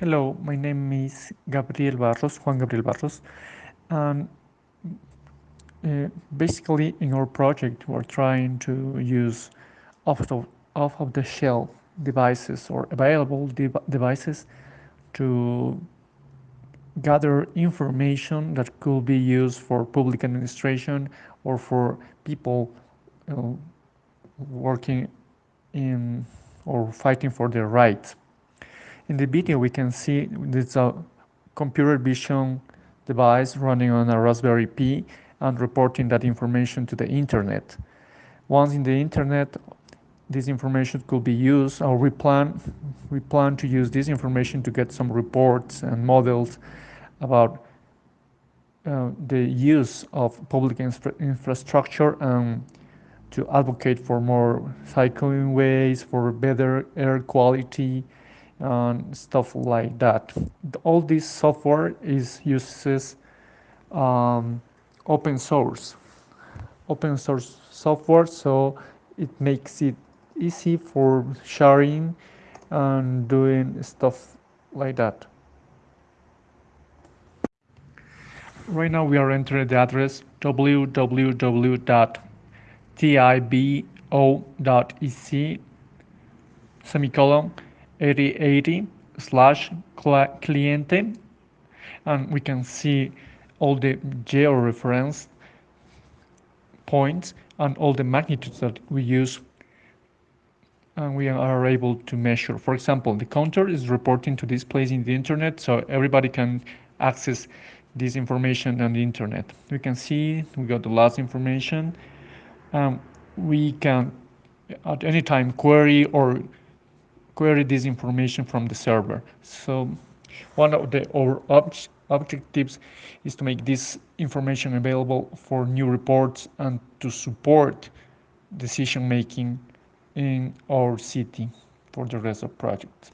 Hello, my name is Gabriel Barros, Juan Gabriel Barros, and uh, basically in our project we're trying to use off the, off of the shelf devices or available de devices to gather information that could be used for public administration or for people working in or fighting for their rights. In the video we can see it's a computer vision device running on a Raspberry Pi and reporting that information to the internet. Once in the internet, this information could be used or we plan, we plan to use this information to get some reports and models about uh, the use of public infra infrastructure and to advocate for more cycling ways, for better air quality, and stuff like that. All this software is uses um, open source, open source software, so it makes it easy for sharing and doing stuff like that. Right now we are entering the address www.tibo.ec semicolon 8080 slash cliente and we can see all the georeference points and all the magnitudes that we use and we are able to measure. For example, the counter is reporting to this place in the internet so everybody can access this information on the internet. We can see we got the last information. Um, we can at any time query or query this information from the server. So one of the our ob objectives is to make this information available for new reports and to support decision making in our city for the rest of projects.